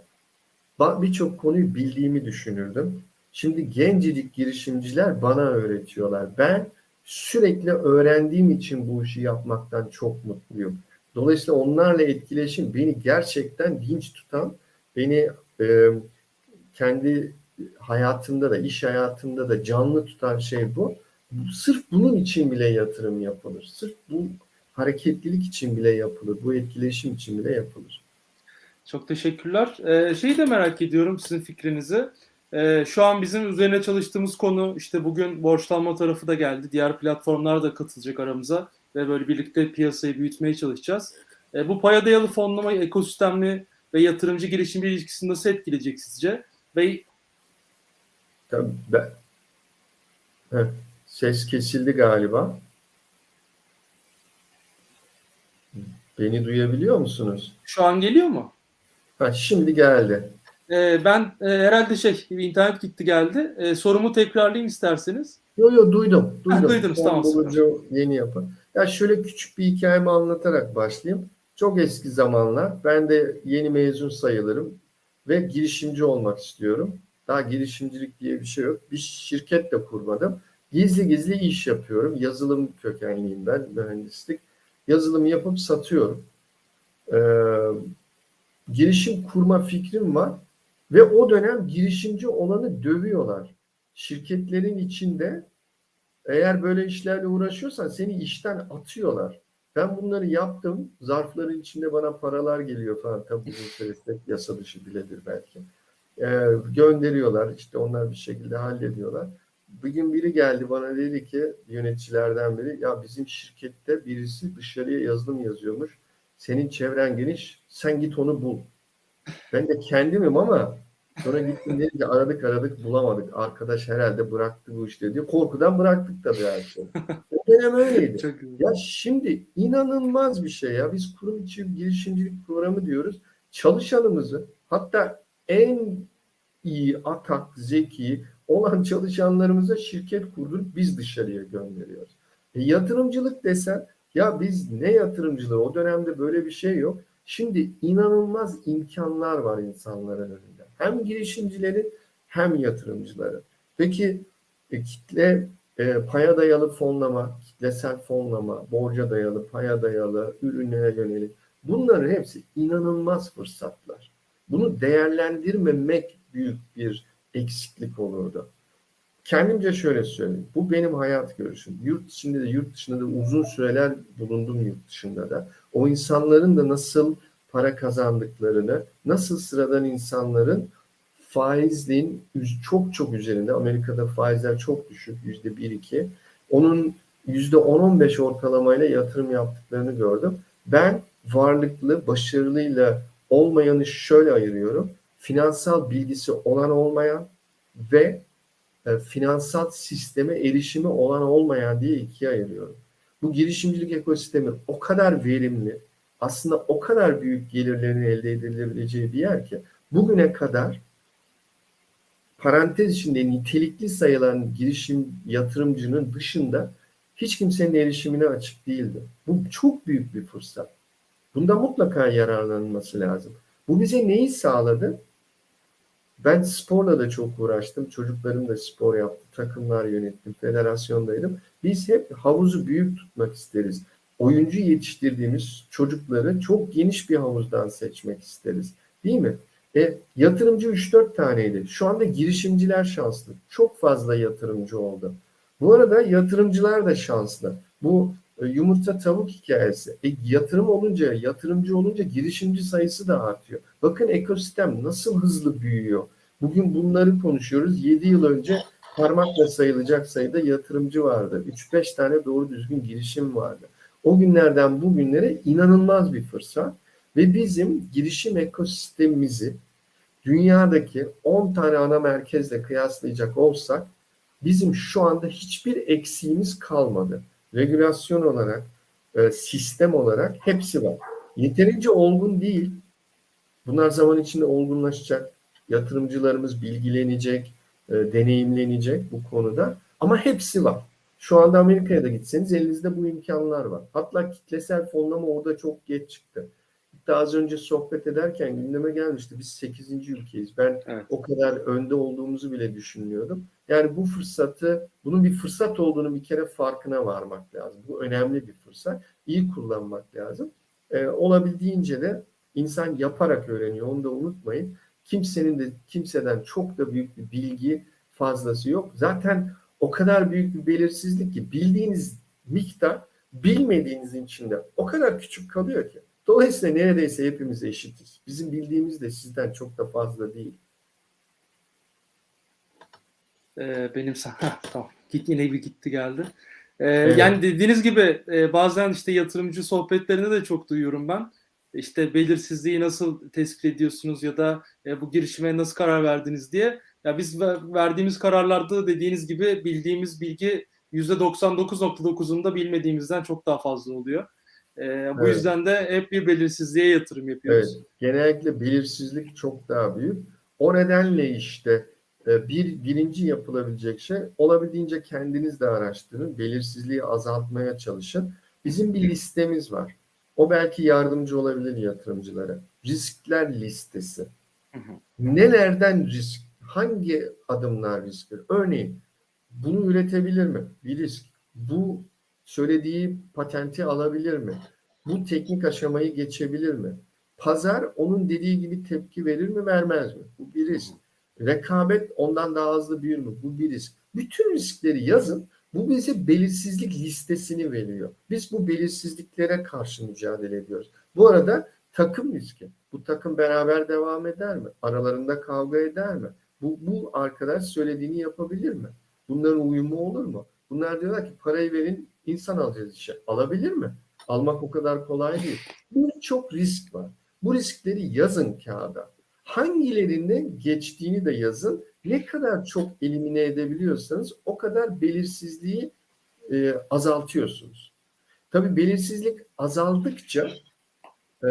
[SPEAKER 2] birçok konuyu bildiğimi düşünürdüm. Şimdi gencecik girişimciler bana öğretiyorlar. Ben sürekli öğrendiğim için bu işi yapmaktan çok mutluyum. Dolayısıyla onlarla etkileşim beni gerçekten dinç tutan, beni e, kendi hayatımda da, iş hayatımda da canlı tutan şey bu. Sırf bunun için bile yatırım yapılır. Sırf bu hareketlilik için bile yapılır. Bu etkileşim için bile yapılır.
[SPEAKER 1] Çok teşekkürler. Ee, şeyi de merak ediyorum sizin fikrinizi. Ee, şu an bizim üzerine çalıştığımız konu işte bugün borçlanma tarafı da geldi. Diğer platformlar da katılacak aramıza ve böyle birlikte piyasayı büyütmeye çalışacağız. Ee, bu paya dayalı fonlama ekosistemli ve yatırımcı girişimci ilişkisini nasıl etkileyecek sizce? Ve
[SPEAKER 2] Tabii ben... Heh, ses kesildi galiba. Beni duyabiliyor musunuz?
[SPEAKER 1] şu an geliyor mu?
[SPEAKER 2] Ha, şimdi geldi.
[SPEAKER 1] Ee, ben e, herhalde şey internet gitti geldi. Ee, sorumu tekrarlayayım isterseniz.
[SPEAKER 2] Yo yo duydum.
[SPEAKER 1] Ha,
[SPEAKER 2] duydum.
[SPEAKER 1] duydunuz,
[SPEAKER 2] Son
[SPEAKER 1] tamam,
[SPEAKER 2] bulucu yeni yapı. Ya şöyle küçük bir hikayemi anlatarak başlayayım. Çok eski zamanlar. Ben de yeni mezun sayılırım ve girişimci olmak istiyorum. Daha girişimcilik diye bir şey yok. Bir şirket de kurmadım. Gizli gizli iş yapıyorum. Yazılım kökenliyim ben, mühendislik. Yazılım yapıp satıyorum. Ee, girişim kurma fikrim var ve o dönem girişimci olanı dövüyorlar. Şirketlerin içinde eğer böyle işlerle uğraşıyorsan seni işten atıyorlar. Ben bunları yaptım. Zarfların içinde bana paralar geliyor falan. Tabii uzun süreçte yasa dışı biledir belki. Ee, gönderiyorlar. İşte onlar bir şekilde hallediyorlar. Bir gün biri geldi bana dedi ki yöneticilerden biri ya bizim şirkette birisi dışarıya yazılım yazıyormuş. Senin çevren geniş. Sen git onu bul. Ben de kendimim ama sonra gittim dedi ki aradık aradık bulamadık. Arkadaş herhalde bıraktı bu işte diyor. Korkudan bıraktık tabii her şeyi. O dönem öyleydi.
[SPEAKER 1] Çok güzel.
[SPEAKER 2] Ya şimdi inanılmaz bir şey ya. Biz kurum içi girişimcilik programı diyoruz. Çalışanımızı hatta en iyi, atak, zeki olan çalışanlarımıza şirket kurdurup biz dışarıya gönderiyoruz. E, yatırımcılık desen ya biz ne yatırımcılığı o dönemde böyle bir şey yok. Şimdi inanılmaz imkanlar var insanların önünde. Hem girişimcilerin hem yatırımcıların. Peki e, kitle e, paya dayalı fonlama, kitlesel fonlama, borca dayalı, paya dayalı, ürüne yönelik bunların hepsi inanılmaz fırsatlar. Bunu değerlendirmemek büyük bir eksiklik olurdu. Kendimce şöyle söyleyeyim. Bu benim hayat görüşüm. Yurt içinde de yurt dışında da uzun süreler bulundum yurt dışında da. O insanların da nasıl para kazandıklarını, nasıl sıradan insanların faizliğin çok çok üzerinde. Amerika'da faizler çok düşük. Yüzde 1-2. Onun yüzde 10-15 ortalamayla yatırım yaptıklarını gördüm. Ben varlıklı, başarılıyla olmayanı şöyle ayırıyorum. Finansal bilgisi olan olmayan ve e, finansal sisteme erişimi olan olmayan diye ikiye ayırıyorum. Bu girişimcilik ekosistemi o kadar verimli, aslında o kadar büyük gelirlerin elde edilebileceği bir yer ki bugüne kadar parantez içinde nitelikli sayılan girişim yatırımcının dışında hiç kimsenin erişimine açık değildi. Bu çok büyük bir fırsat. Bunda mutlaka yararlanılması lazım. Bu bize neyi sağladı? Ben sporla da çok uğraştım. Çocuklarım da spor yaptı. Takımlar yönettim. Federasyondaydım. Biz hep havuzu büyük tutmak isteriz. Oyuncu yetiştirdiğimiz çocukları çok geniş bir havuzdan seçmek isteriz. Değil mi? E, yatırımcı 3-4 taneydi. Şu anda girişimciler şanslı. Çok fazla yatırımcı oldu. Bu arada yatırımcılar da şanslı. Bu e, yumurta tavuk hikayesi. E, yatırım olunca, yatırımcı olunca girişimci sayısı da artıyor. Bakın ekosistem nasıl hızlı büyüyor. Bugün bunları konuşuyoruz. 7 yıl önce parmakla sayılacak sayıda yatırımcı vardı. 3-5 tane doğru düzgün girişim vardı. O günlerden bugünlere inanılmaz bir fırsat ve bizim girişim ekosistemimizi dünyadaki 10 tane ana merkezle kıyaslayacak olsak bizim şu anda hiçbir eksiğimiz kalmadı. Regülasyon olarak, e, sistem olarak hepsi var. Yeterince olgun değil. Bunlar zaman içinde olgunlaşacak. Yatırımcılarımız bilgilenecek. e, deneyimlenecek bu konuda. Ama hepsi var. Şu anda Amerika'ya da gitseniz elinizde bu imkanlar var. Hatta kitlesel fonlama orada çok geç çıktı. Hatta az önce sohbet ederken gündeme gelmişti. Biz 8. ülkeyiz. Ben
[SPEAKER 1] Evet.
[SPEAKER 2] o kadar önde olduğumuzu bile düşünmüyordum. Yani bu fırsatı, bunun bir fırsat olduğunu bir kere farkına varmak lazım. Bu önemli bir fırsat. İyi kullanmak lazım. Ee, olabildiğince de insan yaparak öğreniyor. Onu da unutmayın. Kimsenin de kimseden çok da büyük bir bilgi fazlası yok. Zaten o kadar büyük bir belirsizlik ki bildiğiniz miktar bilmediğinizin içinde o kadar küçük kalıyor ki. Dolayısıyla neredeyse hepimiz eşitiz. Bizim bildiğimiz de sizden çok da fazla değil.
[SPEAKER 1] Ee, benim sana tamam. Git yine bir gitti geldi. Ee,
[SPEAKER 2] Evet.
[SPEAKER 1] Yani dediğiniz gibi e, bazen işte yatırımcı sohbetlerinde de çok duyuyorum ben. İşte belirsizliği nasıl tespit ediyorsunuz ya da e, bu girişime nasıl karar verdiniz diye. Ya biz ver- verdiğimiz kararlarda dediğiniz gibi bildiğimiz bilgi %99.9'unda bilmediğimizden çok daha fazla oluyor. Ee, bu
[SPEAKER 2] Evet.
[SPEAKER 1] yüzden de hep bir belirsizliğe yatırım
[SPEAKER 2] Evet,
[SPEAKER 1] yapıyoruz.
[SPEAKER 2] genellikle belirsizlik çok daha büyük. O nedenle işte e, bir birinci yapılabilecek şey olabildiğince kendiniz de araştırın, belirsizliği azaltmaya çalışın. Bizim bir listemiz var. O belki yardımcı olabilir yatırımcılara. Riskler listesi. Nelerden risk? Hangi adımlar risktir? Örneğin bunu üretebilir mi? Bir risk. Bu söylediği patenti alabilir mi? Bu teknik aşamayı geçebilir mi? Pazar onun dediği gibi tepki verir mi vermez mi? Bu bir risk. Rekabet ondan daha hızlı büyür mü? Bu bir risk. Bütün riskleri yazın. Bu bize belirsizlik listesini veriyor. Biz bu belirsizliklere karşı mücadele ediyoruz. Bu arada takım riski. Bu takım beraber devam eder mi? Aralarında kavga eder mi? Bu, bu arkadaş söylediğini yapabilir mi? Bunların uyumu olur mu? Bunlar diyorlar ki parayı verin insan alacağız işe. Alabilir mi? Almak o kadar kolay değil. Birçok risk var. Bu riskleri yazın kağıda. Hangilerinde geçtiğini de yazın. Ne kadar çok elimine edebiliyorsanız o kadar belirsizliği e, azaltıyorsunuz. Tabii belirsizlik azaldıkça e,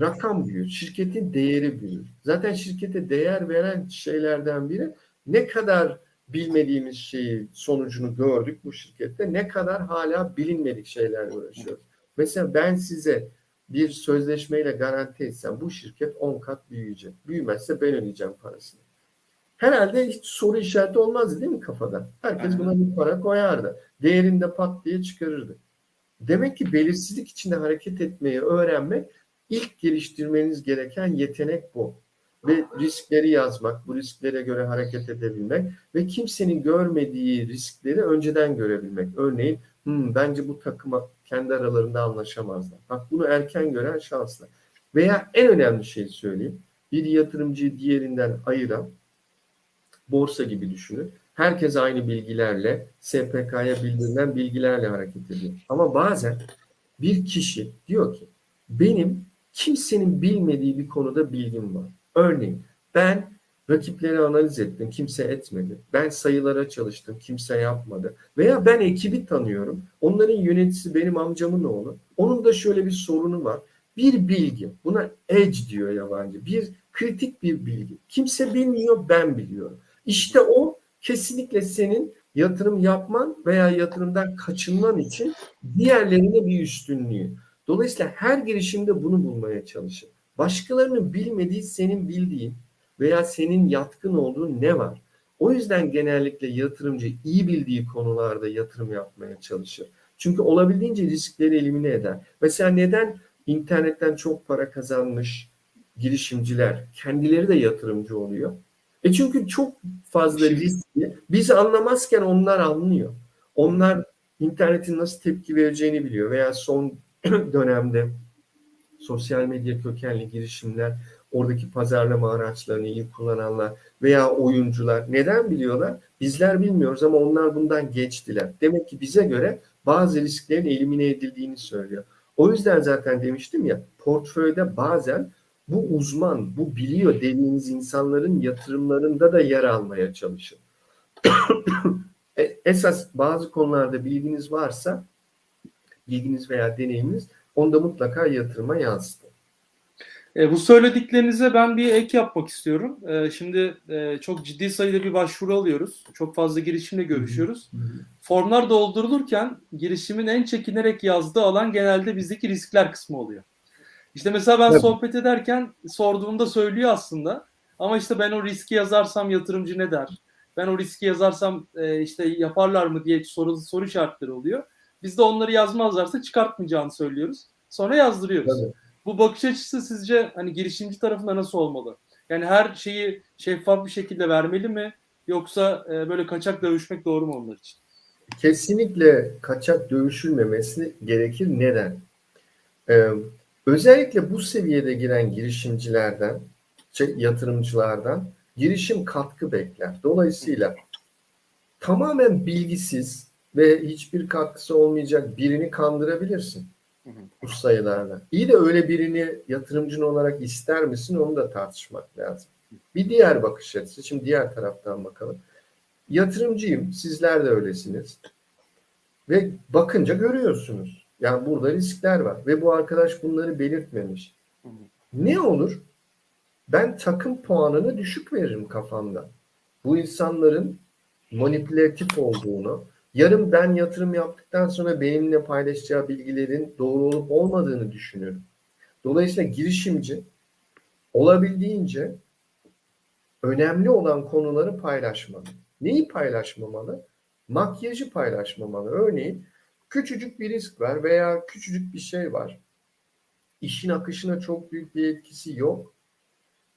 [SPEAKER 2] rakam büyür, şirketin değeri büyür. Zaten şirkete değer veren şeylerden biri ne kadar bilmediğimiz şeyi sonucunu gördük bu şirkette, ne kadar hala bilinmedik şeylerle uğraşıyoruz. Mesela ben size bir sözleşmeyle garanti etsem bu şirket 10 kat büyüyecek. Büyümezse ben ödeyeceğim parasını. Herhalde hiç soru işareti olmazdı değil mi kafada? Herkes buna bir para koyardı. Değerinde pat diye çıkarırdı. Demek ki belirsizlik içinde hareket etmeyi öğrenmek ilk geliştirmeniz gereken yetenek bu. Ve riskleri yazmak, bu risklere göre hareket edebilmek ve kimsenin görmediği riskleri önceden görebilmek. Örneğin hmm, bence bu takıma kendi aralarında anlaşamazlar. Bak bunu erken gören şanslı. Veya en önemli şeyi söyleyeyim. Bir yatırımcıyı diğerinden ayıran borsa gibi düşünün. Herkes aynı bilgilerle, SPK'ya bildirilen bilgilerle hareket ediyor. Ama bazen bir kişi diyor ki benim kimsenin bilmediği bir konuda bilgim var. Örneğin ben rakipleri analiz ettim, kimse etmedi. Ben sayılara çalıştım, kimse yapmadı. Veya ben ekibi tanıyorum. Onların yöneticisi benim amcamın oğlu. Onun da şöyle bir sorunu var. Bir bilgi, buna edge diyor yabancı. Bir kritik bir bilgi. Kimse bilmiyor, ben biliyorum. İşte o kesinlikle senin yatırım yapman veya yatırımdan kaçınman için diğerlerine bir üstünlüğü. Dolayısıyla her girişimde bunu bulmaya çalışın. Başkalarının bilmediği senin bildiğin veya senin yatkın olduğun ne var? O yüzden genellikle yatırımcı iyi bildiği konularda yatırım yapmaya çalışır. Çünkü olabildiğince riskleri elimine eder. Mesela neden internetten çok para kazanmış girişimciler kendileri de yatırımcı oluyor? E çünkü çok fazla riskli. Biz anlamazken onlar anlıyor. Onlar internetin nasıl tepki vereceğini biliyor veya son dönemde sosyal medya kökenli girişimler, oradaki pazarlama araçlarını iyi kullananlar veya oyuncular neden biliyorlar? Bizler bilmiyoruz ama onlar bundan geçtiler. Demek ki bize göre bazı risklerin elimine edildiğini söylüyor. O yüzden zaten demiştim ya portföyde bazen bu uzman, bu biliyor dediğiniz insanların yatırımlarında da yer almaya çalışın. E, Esas bazı konularda bilginiz varsa, bilginiz veya deneyiminiz onda mutlaka yatırıma yansıtın.
[SPEAKER 1] E, bu söylediklerinize ben bir ek yapmak istiyorum. E, şimdi e, çok ciddi sayıda bir başvuru alıyoruz. Çok fazla girişimle görüşüyoruz. Formlar doldurulurken girişimin en çekinerek yazdığı alan genelde bizdeki riskler kısmı oluyor. İşte mesela ben
[SPEAKER 2] Evet.
[SPEAKER 1] sohbet ederken sorduğumda söylüyor aslında. Ama işte ben o riski yazarsam yatırımcı ne der? Ben o riski yazarsam e, işte yaparlar mı diye soru, soru işaretleri oluyor. Biz de onları yazmazlarsa çıkartmayacağını söylüyoruz. Sonra yazdırıyoruz.
[SPEAKER 2] Tabii.
[SPEAKER 1] Bu bakış açısı sizce hani girişimci tarafında nasıl olmalı? Yani her şeyi şeffaf bir şekilde vermeli mi? Yoksa e, böyle kaçak dövüşmek doğru mu onlar için?
[SPEAKER 2] Kesinlikle kaçak dövüşülmemesi gerekir. Neden? Ee, özellikle bu seviyede giren girişimcilerden, şey, yatırımcılardan girişim katkı bekler. Dolayısıyla tamamen bilgisiz ve hiçbir katkısı olmayacak birini kandırabilirsin bu sayılarla. İyi de öyle birini yatırımcın olarak ister misin onu da tartışmak lazım. Bir diğer bakış açısı. Şimdi diğer taraftan bakalım. Yatırımcıyım. Sizler de öylesiniz. Ve bakınca görüyorsunuz. Yani burada riskler var. Ve bu arkadaş bunları belirtmemiş. Ne olur? Ben takım puanını düşük veririm kafamda. Bu insanların manipülatif olduğunu, yarın ben yatırım yaptıktan sonra benimle paylaşacağı bilgilerin doğru olup olmadığını düşünüyorum. Dolayısıyla girişimci olabildiğince önemli olan konuları paylaşmalı. Neyi paylaşmamalı? Makyajı paylaşmamalı. Örneğin küçücük bir risk var veya küçücük bir şey var. İşin akışına çok büyük bir etkisi yok.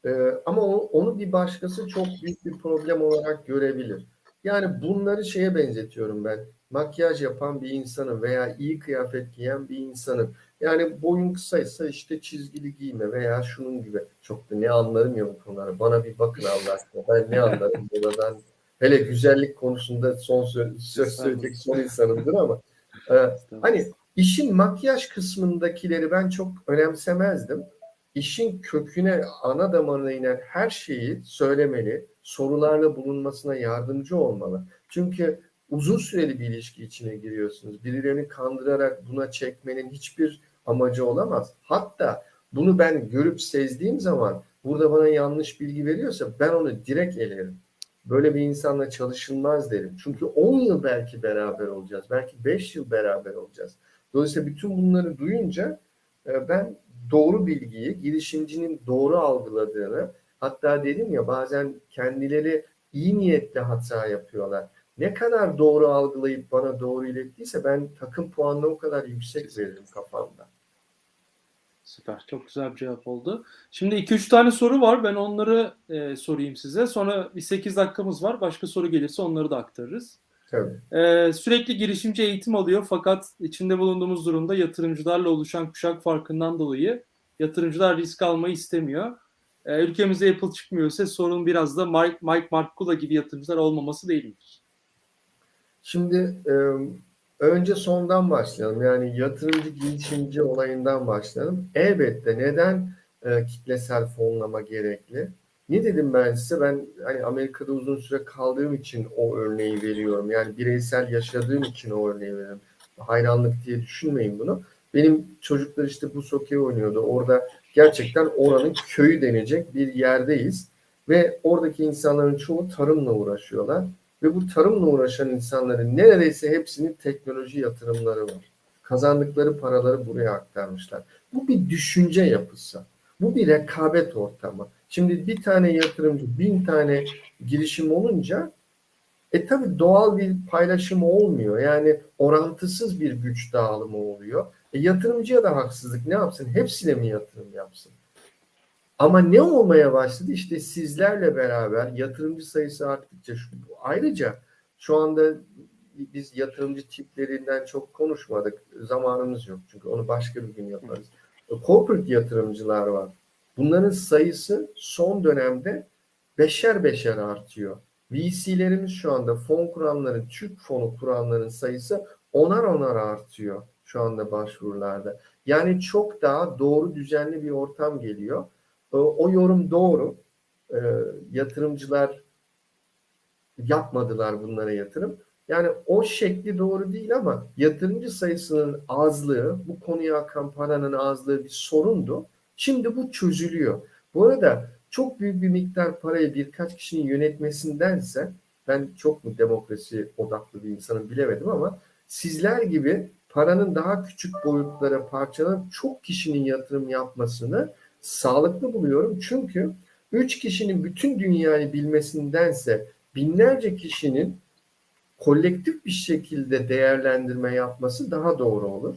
[SPEAKER 2] Ee, ama o- onu bir başkası çok büyük bir problem olarak görebilir. Yani bunları şeye benzetiyorum ben. Makyaj yapan bir insanın veya iyi kıyafet giyen bir insanın. Yani boyun kısaysa işte çizgili giyme veya şunun gibi. Çok da ne anlarım ya bu konulara. Bana bir bakın Allah aşkına. Ben ne anlarım buradan. Hele güzellik konusunda son söz, söz söyleyecek son insanımdır ama. E, Hani işin makyaj kısmındakileri ben çok önemsemezdim. İşin köküne, ana damarına inen her şeyi söylemeli, sorularla bulunmasına yardımcı olmalı. Çünkü uzun süreli bir ilişki içine giriyorsunuz. Birilerini kandırarak buna çekmenin hiçbir amacı olamaz. Hatta bunu ben görüp sezdiğim zaman burada bana yanlış bilgi veriyorsa ben onu direkt elerim. Böyle bir insanla çalışılmaz derim. Çünkü 10 yıl belki beraber olacağız. Belki 5 yıl beraber olacağız. Dolayısıyla bütün bunları duyunca e, ben doğru bilgiyi, girişimcinin doğru algıladığını, hatta dedim ya bazen kendileri iyi niyetle hata yapıyorlar. Ne kadar doğru algılayıp bana doğru ilettiyse ben takım puanını o kadar yüksek veririm kafamda.
[SPEAKER 1] Süper. Çok güzel bir cevap oldu. Şimdi 2-3 tane soru var. Ben onları e, sorayım size. Sonra bir 8 dakikamız var. Başka soru gelirse onları da aktarırız.
[SPEAKER 2] Tabii.
[SPEAKER 1] E, sürekli girişimci eğitim alıyor fakat içinde bulunduğumuz durumda yatırımcılarla oluşan kuşak farkından dolayı yatırımcılar risk almayı istemiyor. E, ülkemizde Apple çıkmıyorsa sorun biraz da Mike, Mike Markula gibi yatırımcılar olmaması değil midir?
[SPEAKER 2] Şimdi e, önce sondan başlayalım. Yani yatırımcı girişimci olayından başlayalım. Elbette neden e, kitlesel fonlama gerekli? Ne dedim ben size? Ben hani Amerika'da uzun süre kaldığım için o örneği veriyorum. Yani bireysel yaşadığım için o örneği veriyorum. Hayranlık diye düşünmeyin bunu. Benim çocuklar işte bu sokey oynuyordu. Orada gerçekten oranın köyü denecek bir yerdeyiz. Ve oradaki insanların çoğu tarımla uğraşıyorlar. Ve bu tarımla uğraşan insanların neredeyse hepsinin teknoloji yatırımları var. Kazandıkları paraları buraya aktarmışlar. Bu bir düşünce yapısı. Bu bir rekabet ortamı. Şimdi bir tane yatırımcı bin tane girişim olunca e tabi doğal bir paylaşım olmuyor. Yani orantısız bir güç dağılımı oluyor. E, yatırımcıya da haksızlık ne yapsın? Hepsine mi yatırım yapsın? Ama ne olmaya başladı? İşte sizlerle beraber yatırımcı sayısı arttıkça şu, ayrıca şu anda biz yatırımcı tiplerinden çok konuşmadık. Zamanımız yok. Çünkü onu başka bir gün yaparız. Corporate yatırımcılar var. Bunların sayısı son dönemde beşer beşer artıyor. VC'lerimiz şu anda fon kuranların, Türk fonu kuranların sayısı onar onar artıyor şu anda başvurularda. Yani çok daha doğru düzenli bir ortam geliyor. O, o yorum doğru. E, yatırımcılar yapmadılar bunlara yatırım. Yani o şekli doğru değil ama yatırımcı sayısının azlığı, bu konuya akan paranın azlığı bir sorundu. Şimdi bu çözülüyor. Bu arada çok büyük bir miktar parayı birkaç kişinin yönetmesindense ben çok mu demokrasi odaklı bir insanım bilemedim ama sizler gibi paranın daha küçük boyutlara parçalanıp çok kişinin yatırım yapmasını sağlıklı buluyorum. Çünkü üç kişinin bütün dünyayı bilmesindense binlerce kişinin kolektif bir şekilde değerlendirme yapması daha doğru olur.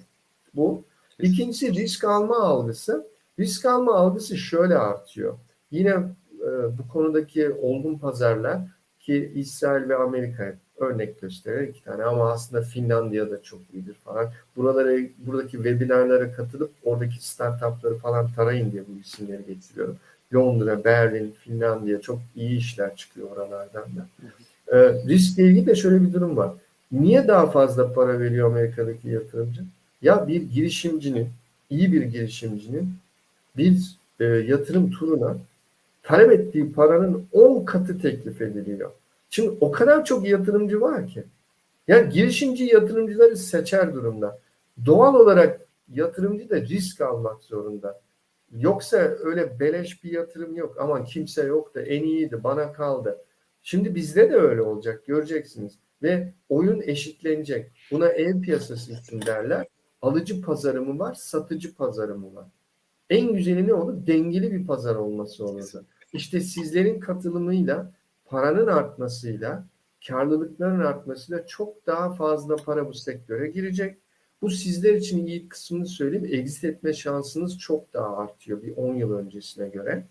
[SPEAKER 2] Bu. İkincisi risk alma algısı. Risk alma algısı şöyle artıyor. Yine e, bu konudaki olgun pazarlar ki İsrail ve Amerika örnek gösterir iki tane ama aslında Finlandiya da çok iyidir falan. Buralara buradaki webinarlara katılıp oradaki startupları falan tarayın diye bu isimleri getiriyorum. Londra, Berlin, Finlandiya çok iyi işler çıkıyor oralardan da. E, riskle ilgili de şöyle bir durum var. Niye daha fazla para veriyor Amerika'daki yatırımcı? Ya bir girişimcinin, iyi bir girişimcinin bir e, yatırım turuna talep ettiği paranın 10 katı teklif ediliyor. Şimdi o kadar çok yatırımcı var ki. Yani girişimci yatırımcıları seçer durumda. Doğal olarak yatırımcı da risk almak zorunda. Yoksa öyle beleş bir yatırım yok. Aman kimse yok da en iyiydi bana kaldı. Şimdi bizde de öyle olacak göreceksiniz. Ve oyun eşitlenecek. Buna ev piyasası için derler. Alıcı pazarı mı var, satıcı pazarı mı var? En güzeli ne olur? Dengeli bir pazar olması olurdu. İşte sizlerin katılımıyla, paranın artmasıyla, karlılıkların artmasıyla çok daha fazla para bu sektöre girecek. Bu sizler için iyi kısmını söyleyeyim. Exit etme şansınız çok daha artıyor bir 10 yıl öncesine göre.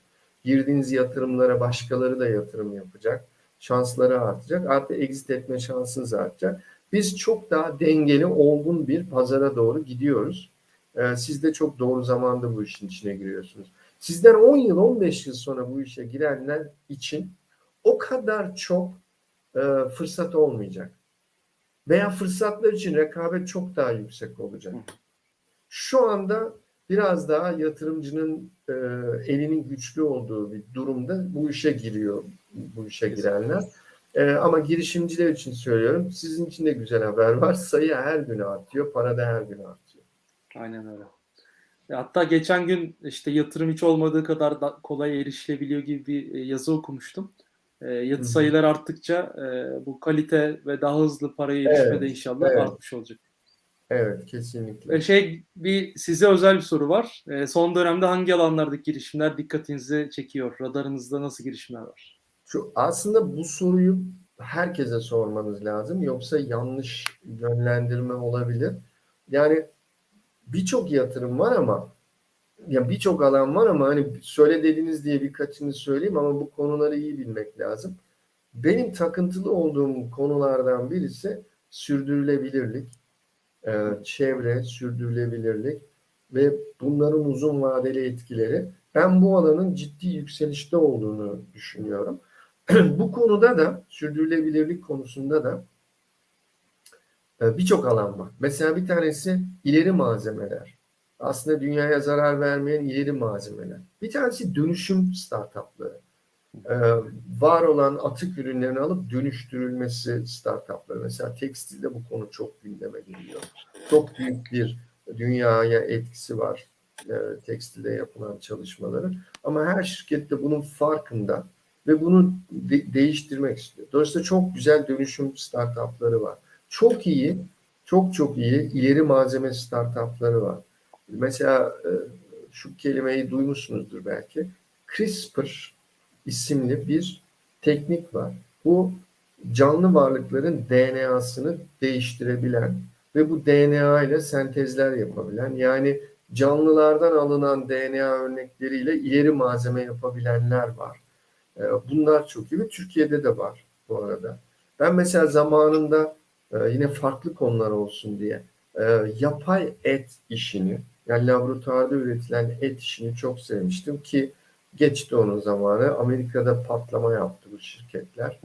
[SPEAKER 2] Girdiğiniz yatırımlara başkaları da yatırım yapacak. Şansları artacak. Artı exit etme şansınız artacak. Biz çok daha dengeli, olgun bir pazara doğru gidiyoruz. Ee, siz de çok doğru zamanda bu işin içine giriyorsunuz. Sizden 10 yıl, 15 yıl sonra bu işe girenler için o kadar çok e, fırsat olmayacak. Veya fırsatlar için rekabet çok daha yüksek olacak. Şu anda biraz daha yatırımcının e, elinin güçlü olduğu bir durumda bu işe giriyor bu işe girenler. E, ama girişimciler için söylüyorum. Sizin için de güzel haber var. Sayı her gün artıyor. Para da her gün artıyor.
[SPEAKER 1] Aynen öyle. E, Hatta geçen gün işte yatırım hiç olmadığı kadar da kolay erişilebiliyor gibi bir e, yazı okumuştum. E, yatı sayılar arttıkça e, bu kalite ve daha hızlı paraya erişme
[SPEAKER 2] Evet,
[SPEAKER 1] de inşallah
[SPEAKER 2] evet.
[SPEAKER 1] artmış olacak.
[SPEAKER 2] Evet kesinlikle.
[SPEAKER 1] E, Şey bir size özel bir soru var. E, Son dönemde hangi alanlardaki girişimler dikkatinizi çekiyor? Radarınızda nasıl girişimler var?
[SPEAKER 2] Şu aslında bu soruyu herkese sormanız lazım. Yoksa yanlış yönlendirme olabilir. Yani birçok yatırım var ama ya birçok alan var ama hani söyle dediniz diye birkaçını söyleyeyim ama bu konuları iyi bilmek lazım. Benim takıntılı olduğum konulardan birisi sürdürülebilirlik, e, çevre, sürdürülebilirlik ve bunların uzun vadeli etkileri. Ben bu alanın ciddi yükselişte olduğunu düşünüyorum. bu konuda da sürdürülebilirlik konusunda da e, birçok alan var. Mesela bir tanesi ileri malzemeler. Aslında dünyaya zarar vermeyen ileri malzemeler. Bir tanesi dönüşüm startupları. E, var olan atık ürünlerini alıp dönüştürülmesi startupları. Mesela tekstilde bu konu çok gündeme geliyor. Çok büyük bir dünyaya etkisi var e, tekstilde yapılan çalışmaları. Ama her şirket de bunun farkında ve bunu de- değiştirmek istiyor. Dolayısıyla çok güzel dönüşüm startupları var. Çok iyi, çok çok iyi ileri malzeme startupları var. Mesela e, şu kelimeyi duymuşsunuzdur belki. CRISPR isimli bir teknik var. Bu canlı varlıkların DNA'sını değiştirebilen ve bu DNA ile sentezler yapabilen yani canlılardan alınan DNA örnekleriyle ileri malzeme yapabilenler var. E, Bunlar çok iyi ve Türkiye'de de var bu arada. Ben mesela zamanında e, yine farklı konular olsun diye yapay et işini yani laboratuvarda üretilen et işini çok sevmiştim ki geçti onun zamanı. Amerika'da patlama yaptı bu şirketler.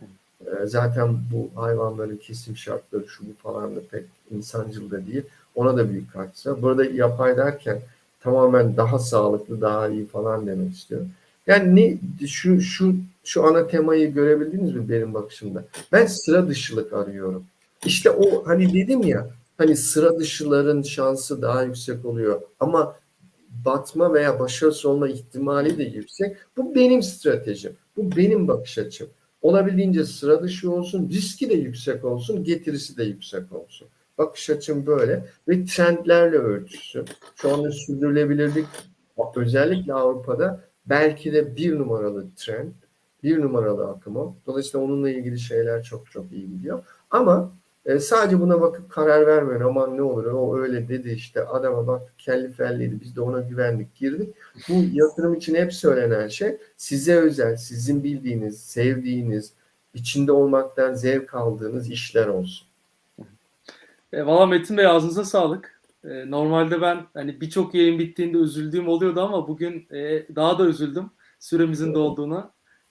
[SPEAKER 2] E, Zaten bu hayvanların kesim şartları şu bu falan da pek insancıl da değil. Ona da büyük katkısı var. Burada yapay derken tamamen daha sağlıklı, daha iyi falan demek istiyorum. Yani ne, şu şu şu ana temayı görebildiniz mi benim bakışımda? Ben sıra dışılık arıyorum. İşte o hani dedim ya hani sıra dışıların şansı daha yüksek oluyor ama batma veya başarısız olma ihtimali de yüksek. Bu benim stratejim. Bu benim bakış açım. Olabildiğince sıra dışı olsun, riski de yüksek olsun, getirisi de yüksek olsun. Bakış açım böyle ve trendlerle örtüşsün. Şu anda sürdürülebilirlik özellikle Avrupa'da belki de bir numaralı trend, bir numaralı akım. Dolayısıyla onunla ilgili şeyler çok çok iyi gidiyor. Ama e, sadece buna bakıp karar vermeyin. Aman ne olur o öyle dedi işte adama bak kelli felliydi biz de ona güvendik girdik. Bu yatırım için hep söylenen şey size özel, sizin bildiğiniz, sevdiğiniz, içinde olmaktan zevk aldığınız işler olsun.
[SPEAKER 1] E, Valla Metin Bey ağzınıza sağlık. E, normalde ben hani birçok yayın bittiğinde üzüldüğüm oluyordu ama bugün e, daha da üzüldüm süremizin
[SPEAKER 2] Evet.
[SPEAKER 1] dolduğuna.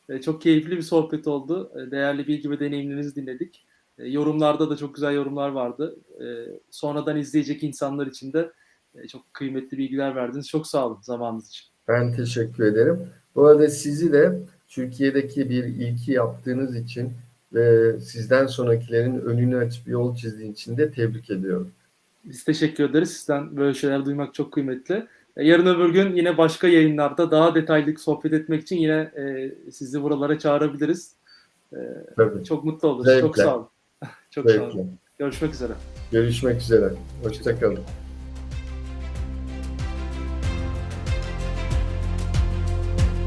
[SPEAKER 1] E, çok keyifli bir sohbet oldu. E, değerli bilgi ve deneyimlerinizi dinledik. E, yorumlarda da çok güzel yorumlar vardı. E, sonradan izleyecek insanlar için de e, çok kıymetli bilgiler verdiniz. Çok sağ olun zamanınız için.
[SPEAKER 2] Ben teşekkür ederim. Bu arada sizi de Türkiye'deki bir ilki yaptığınız için ve sizden sonrakilerin önünü açıp yol çizdiğin için de tebrik ediyorum.
[SPEAKER 1] Biz teşekkür ederiz. Sizden böyle şeyler duymak çok kıymetli. Yarın öbür gün yine başka yayınlarda daha detaylı sohbet etmek için yine e, sizi buralara çağırabiliriz. E,
[SPEAKER 2] Tabii.
[SPEAKER 1] çok mutlu oluruz.
[SPEAKER 2] Zevkle.
[SPEAKER 1] Çok sağ olun. Çok sağ
[SPEAKER 2] Zevkle.
[SPEAKER 1] olun. Görüşmek üzere.
[SPEAKER 2] Görüşmek üzere. Hoşçakalın.